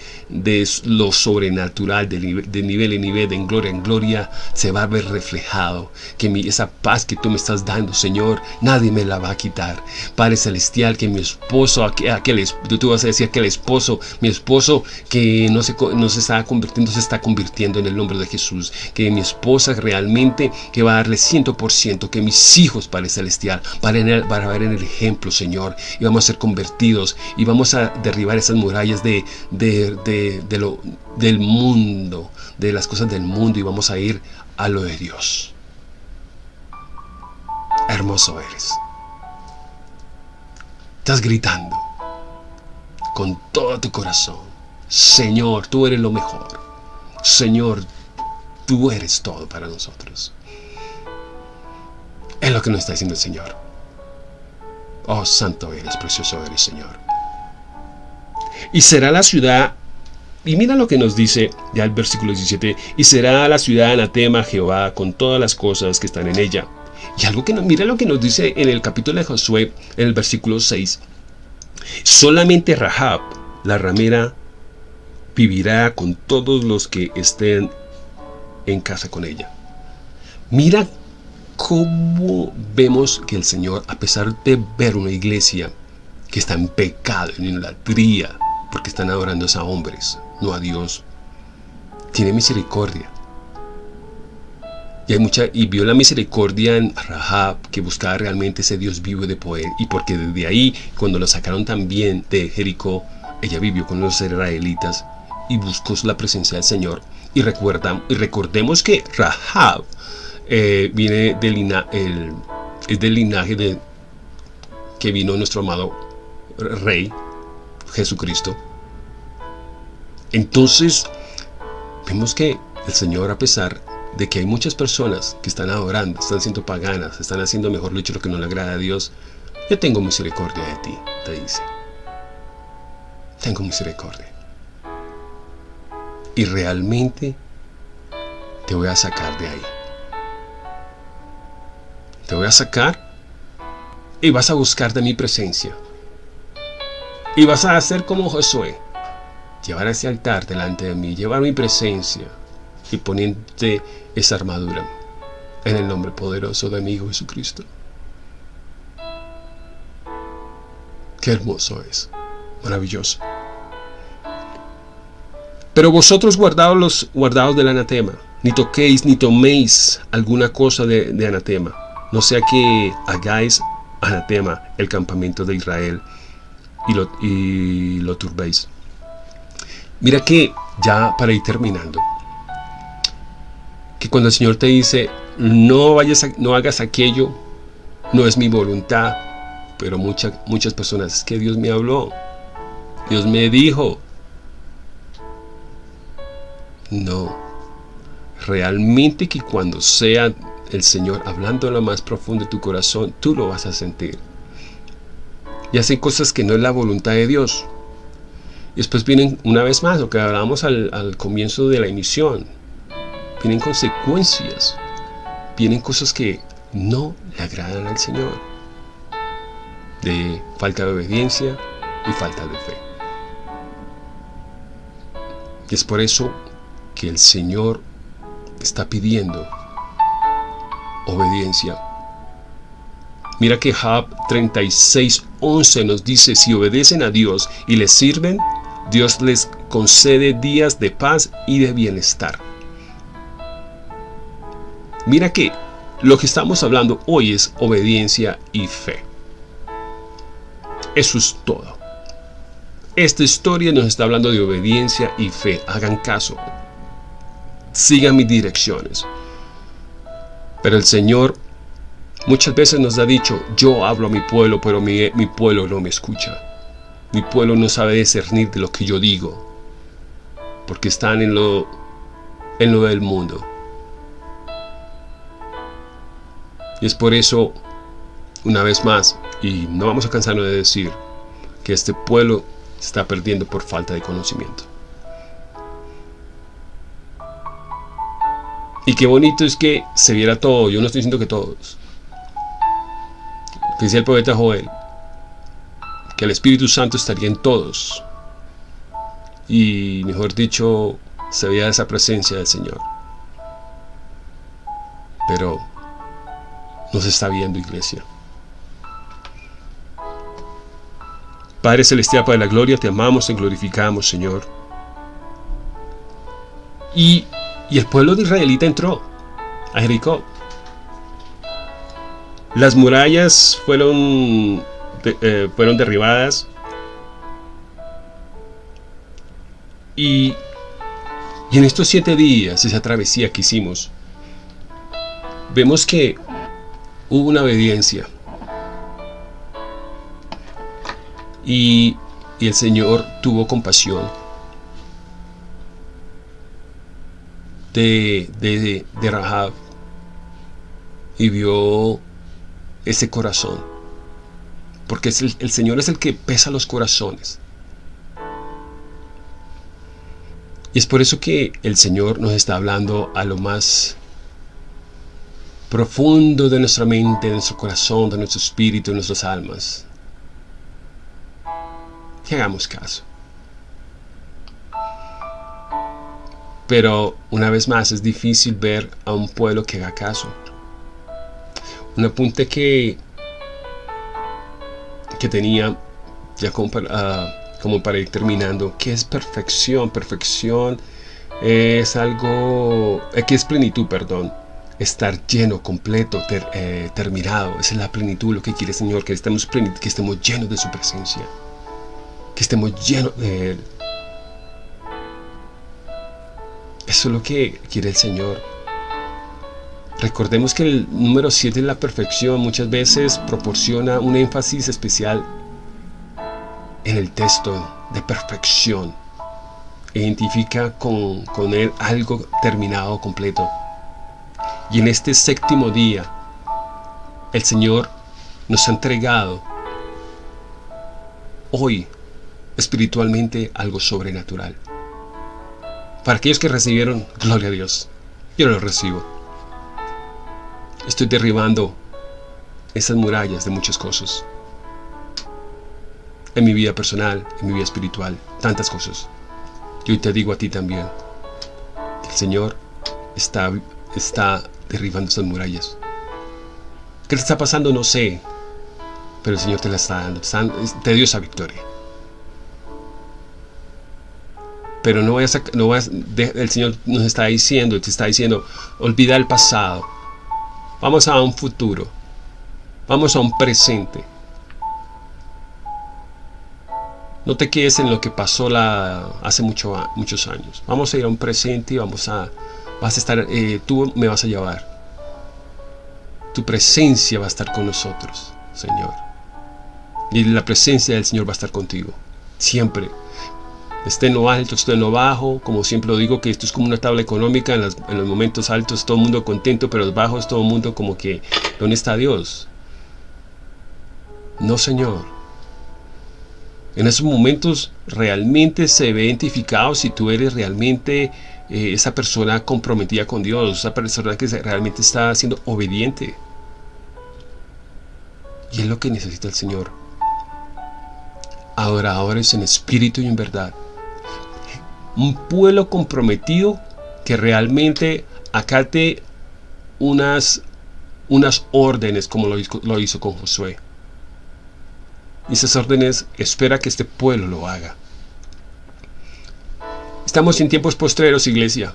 lo sobrenatural, de, nivel en nivel, de gloria en gloria, se va a ver reflejado. Que mi, esa paz que tú me estás dando, Señor, nadie me la va a quitar. Padre Celestial, que mi esposo, aquel, tú vas a decir aquel esposo, mi esposo que no se, no se está convirtiendo, se está convirtiendo en el nombre de Jesús. Que mi esposa realmente, que va a darle ciento por ciento, que mis hijos, Padre Celestial, van a ver en el ejemplo, Señor y vamos a ser convertidos y vamos a derribar esas murallas de, de, lo, del mundo, de las cosas del mundo y vamos a ir a lo de Dios. Hermoso eres. Estás gritando con todo tu corazón. Señor, tú eres lo mejor. Señor, tú eres todo para nosotros. Es lo que nos está diciendo el Señor. Oh, santo eres, precioso eres, Señor. Y será la ciudad, y mira lo que nos dice ya el versículo 17, y será la ciudad anatema Jehová con todas las cosas que están en ella. Y algo que mira lo que nos dice en el capítulo de Josué, en el versículo 6. Solamente Rahab, la ramera, vivirá con todos los que estén en casa con ella. Mira cómo vemos que el Señor, a pesar de ver una iglesia que está en pecado, en idolatría, porque están adorando a hombres, no a Dios, tiene misericordia. Y, hay mucha, y vio la misericordia en Rahab, que buscaba realmente ese Dios vivo de poder. Y porque desde ahí, cuando lo sacaron también de Jericó, ella vivió con los israelitas y buscó la presencia del Señor. Y, recuerda, y recordemos que Rahab eh, viene del, el, es del linaje de que vino nuestro amado Rey Jesucristo. Entonces, vemos que el Señor, a pesar de que hay muchas personas que están adorando, están siendo paganas, están haciendo mejor dicho lo que no le agrada a Dios, yo tengo misericordia de ti, te dice. Tengo misericordia. Y realmente te voy a sacar de ahí te voy a sacar y vas a buscar de mi presencia. Y vas a hacer como Josué, llevar ese altar delante de mí, llevar mi presencia y ponerte esa armadura en el nombre poderoso de mi Hijo Jesucristo. Qué hermoso es, maravilloso. Pero vosotros guardaos los guardados del anatema, ni toquéis ni toméis alguna cosa de anatema no sea que hagáis anatema el campamento de Israel y lo, turbéis. Mira que ya para ir terminando, que cuando el Señor te dice, no, vayas no hagas aquello, no es mi voluntad, pero muchas muchas personas, es que Dios me habló, Dios me dijo. No, realmente que cuando sea el Señor hablando en lo más profundo de tu corazón, tú lo vas a sentir. Y hacen cosas que no es la voluntad de Dios. Y después vienen, una vez más, lo que hablábamos al, comienzo de la emisión, vienen consecuencias, vienen cosas que no le agradan al Señor, de falta de obediencia y falta de fe. Y es por eso que el Señor está pidiendo obediencia. Mira que Job 36:11 nos dice, si obedecen a Dios y le sirven, Dios les concede días de paz y de bienestar. Mira que lo que estamos hablando hoy es obediencia y fe. Eso es todo. Esta historia nos está hablando de obediencia y fe. Hagan caso. Sigan mis direcciones. Pero el Señor muchas veces nos ha dicho, yo hablo a mi pueblo, pero mi, pueblo no me escucha. Mi pueblo no sabe discernir de lo que yo digo. Porque están en lo, en lo del mundo. Y es por eso, una vez más, y no vamos a cansarnos de decir, que este pueblo está perdiendo por falta de conocimiento. Y qué bonito es que se viera todo, yo no estoy diciendo que todos. Dice el poeta Joel, que el Espíritu Santo estaría en todos. Y mejor dicho, se veía esa presencia del Señor. Pero nos está viendo iglesia. Padre Celestial, Padre de la Gloria, te amamos, te glorificamos, Señor. Y, y el pueblo de Israelita entró a Jericó. Las murallas fueron, eh, fueron derribadas. Y, y en estos siete días, esa travesía que hicimos, vemos que hubo una obediencia. Y, y el Señor tuvo compasión de, de, de Rahab y vio ese corazón. Porque el, el Señor es el que pesa los corazones. Y es por eso que el Señor nos está hablando a lo más profundo de nuestra mente, de nuestro corazón, de nuestro espíritu, de nuestras almas. Que hagamos caso. Pero una vez más es difícil ver a un pueblo que haga caso. Un apunte que, que tenía ya como para, para ir terminando, que es perfección. Perfección es algo, eh, que es plenitud, perdón estar lleno, completo, eh, terminado. Esa es la plenitud, lo que quiere el Señor, que estemos, que estemos llenos de su presencia, que estemos llenos de Él. Eso es lo que quiere el Señor. Recordemos que el número 7 es la perfección. Muchas veces proporciona un énfasis especial en el texto de perfección. Identifica con, con él algo terminado, completo. Y en este séptimo día, el Señor nos ha entregado hoy espiritualmente algo sobrenatural. Para aquellos que recibieron, gloria a Dios, yo lo recibo. Estoy derribando esas murallas de muchas cosas. En mi vida personal, en mi vida espiritual, tantas cosas. Y hoy te digo a ti también, el Señor está, está derribando esas murallas. ¿Qué te está pasando? No sé. Pero el Señor te la está dando. Te dio esa victoria. Pero no vayas a, no el Señor nos está diciendo, te está diciendo, olvida el pasado. Vamos a un futuro. Vamos a un presente. No te quedes en lo que pasó hace mucho, muchos años. Vamos a ir a un presente y vamos a, vas a estar, eh, tú me vas a llevar. Tu presencia va a estar con nosotros, Señor. Y la presencia del Señor va a estar contigo, siempre. Esté en lo alto, esté en lo bajo, como siempre lo digo, que esto es como una tabla económica, en, los momentos altos todo el mundo contento, pero los bajos todo el mundo como que, ¿dónde está Dios? No, Señor. En esos momentos realmente se ve identificado si tú eres realmente eh, esa persona comprometida con Dios, esa persona que realmente está siendo obediente. Y es lo que necesita el Señor. Adoradores en espíritu y en verdad. Un pueblo comprometido que realmente acate unas, unas órdenes como lo lo hizo con Josué. Y esas órdenes espera que este pueblo lo haga. Estamos en tiempos postreros, iglesia.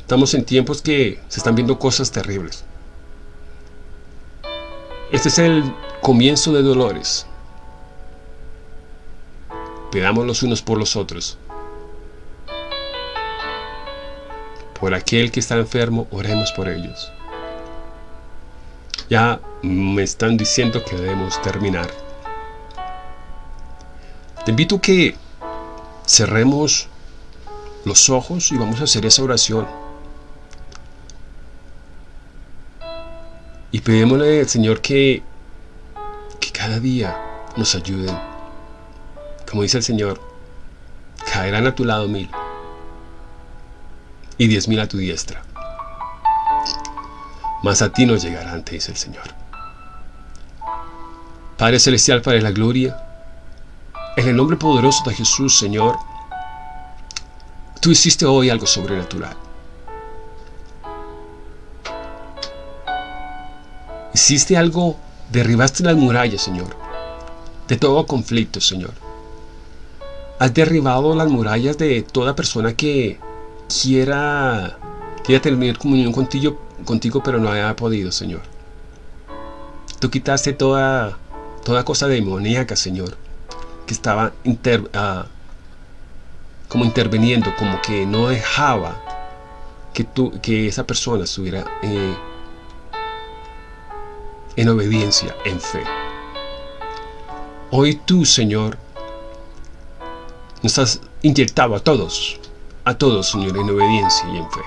Estamos en tiempos que se están viendo cosas terribles. Este es el comienzo de dolores. Pedamos los unos por los otros. Por aquel que está enfermo, oremos por ellos. Ya me están diciendo que debemos terminar. Te invito a que cerremos los ojos y vamos a hacer esa oración. Y pedimosle al Señor que, que cada día nos ayuden. Como dice el Señor, caerán a tu lado mil y diez mil a tu diestra. Mas a ti no llegarán, te dice el Señor. Padre Celestial, Padre de la Gloria, en el nombre poderoso de Jesús, Señor, tú hiciste hoy algo sobrenatural. Hiciste algo, derribaste las murallas, Señor, de todo conflicto, Señor. Has derribado las murallas de toda persona que quiera, quiera tener comunión contigo, contigo, pero no haya podido, Señor. Tú quitaste toda, toda cosa demoníaca, Señor, que estaba ah, como interviniendo, como que no dejaba que, tú, que esa persona estuviera eh, en obediencia, en fe. Hoy tú, Señor, nos has inyectado a todos, a todos, Señor, en obediencia y en fe.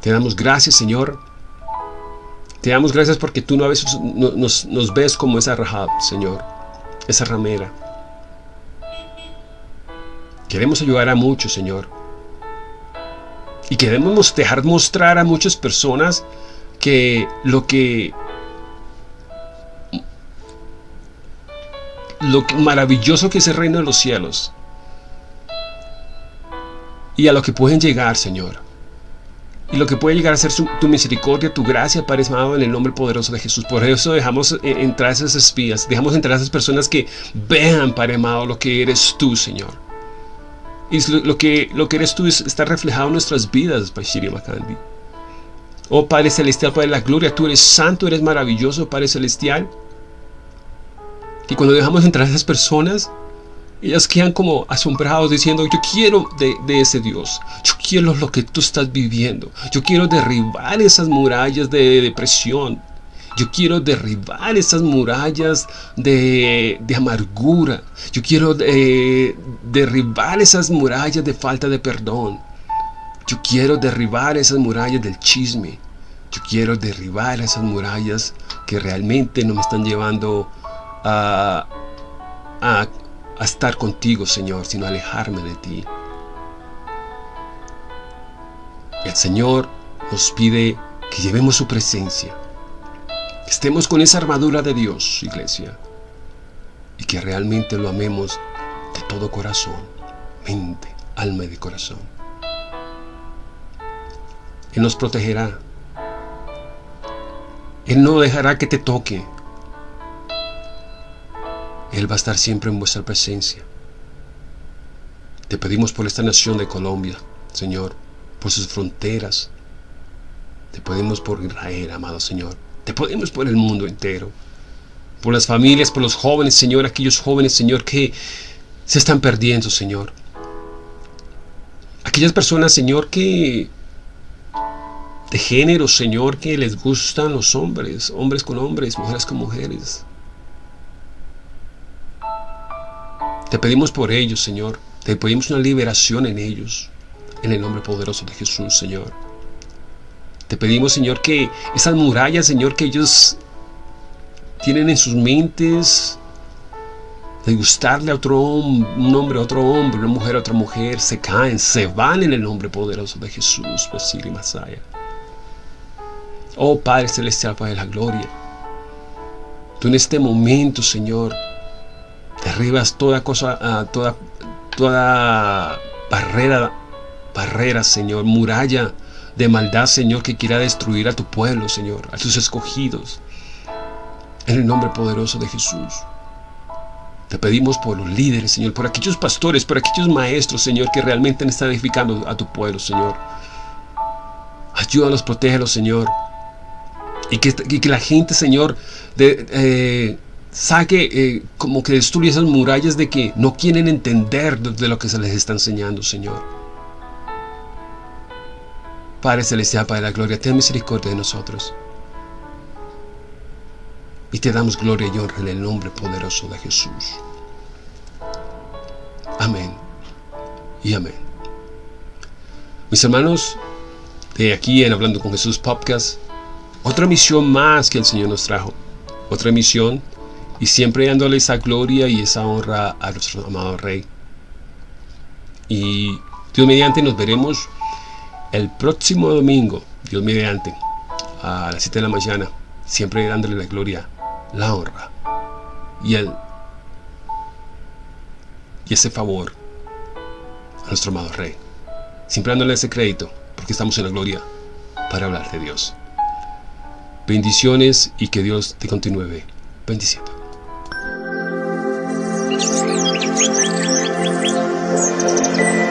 Te damos gracias, Señor. Te damos gracias porque tú no a veces nos, nos ves como esa Rahab, Señor, esa ramera. Queremos ayudar a muchos, Señor. Y queremos dejar mostrar a muchas personas que lo que lo maravilloso que es el reino de los cielos y a lo que pueden llegar, Señor. Y lo que puede llegar a ser tu misericordia, tu gracia, Padre amado, en el nombre poderoso de Jesús. Por eso dejamos eh, entrar a esas espías, dejamos entrar a esas personas que vean, Padre amado, lo que eres tú, Señor. Y lo, que, lo que eres tú está reflejado en nuestras vidas, Bashiri Makandi. Oh Padre Celestial, Padre de la Gloria, tú eres santo, eres maravilloso, Padre Celestial. Y cuando dejamos entrar a esas personas, ellas quedan como asombrados diciendo, yo quiero de, ese Dios, yo quiero lo que tú estás viviendo, yo quiero derribar esas murallas de depresión, yo quiero derribar esas murallas de, amargura, yo quiero eh, derribar esas murallas de falta de perdón, yo quiero derribar esas murallas del chisme. Yo quiero derribar esas murallas que realmente no me están llevando a, a, estar contigo, Señor, sino a alejarme de ti. El Señor nos pide que llevemos su presencia. Que estemos con esa armadura de Dios, iglesia. Y que realmente lo amemos de todo corazón, mente, alma y de corazón. Él nos protegerá. Él no dejará que te toque. Él va a estar siempre en vuestra presencia. Te pedimos por esta nación de Colombia, Señor, por sus fronteras. Te pedimos por Israel, amado Señor. Te pedimos por el mundo entero. Por las familias, por los jóvenes, Señor, aquellos jóvenes, Señor, que se están perdiendo, Señor. Aquellas personas, Señor, que de género, Señor, que les gustan los hombres, hombres con hombres, mujeres con mujeres. Te pedimos por ellos, Señor. Te pedimos una liberación en ellos, en el nombre poderoso de Jesús, Señor. Te pedimos, Señor, que esas murallas, Señor, que ellos tienen en sus mentes de gustarle a otro hombre, un hombre a otro hombre, una mujer a otra mujer, se caen, se van en el nombre poderoso de Jesús, Basili Masaya. Oh Padre Celestial, Padre de la Gloria, tú en este momento, Señor, derribas toda cosa, ah, toda, toda barrera, barrera, Señor, muralla de maldad, Señor, que quiera destruir a tu pueblo, Señor, a tus escogidos. En el nombre poderoso de Jesús. Te pedimos por los líderes, Señor, por aquellos pastores, por aquellos maestros, Señor, que realmente están edificando a tu pueblo, Señor. Ayúdalos, protégelos, Señor. Y que, que la gente, Señor, de, eh, saque, eh, como que destruya esas murallas de que no quieren entender de lo que se les está enseñando, Señor. Padre Celestial, Padre de la Gloria, ten misericordia de nosotros. Y te damos gloria y honra en el nombre poderoso de Jesús. Amén y amén. Mis hermanos, de aquí en Hablando con Jesús Podcast, otra misión más que el Señor nos trajo. Otra misión y siempre dándole esa gloria y esa honra a nuestro amado Rey. Y Dios mediante nos veremos el próximo domingo, Dios mediante, a las 7 de la mañana, siempre dándole la gloria, la honra y el y ese favor a nuestro amado Rey. Siempre dándole ese crédito, porque estamos en la gloria para hablar de Dios. Bendiciones y que Dios te continúe bendiciendo. Thank you.